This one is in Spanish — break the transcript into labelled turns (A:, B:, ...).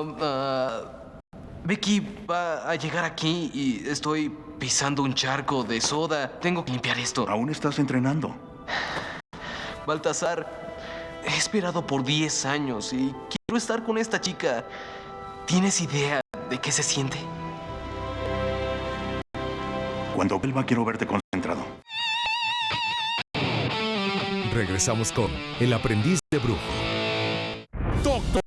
A: Um, ah, Vicky va a llegar aquí y estoy pisando un charco de soda. Tengo que limpiar esto.
B: Aún estás entrenando.
A: Baltasar, he esperado por 10 años y quiero estar con esta chica. ¿Tienes idea de qué se siente?
B: Cuando vuelva quiero verte concentrado.
C: Regresamos con El aprendiz de brujo. Doctor.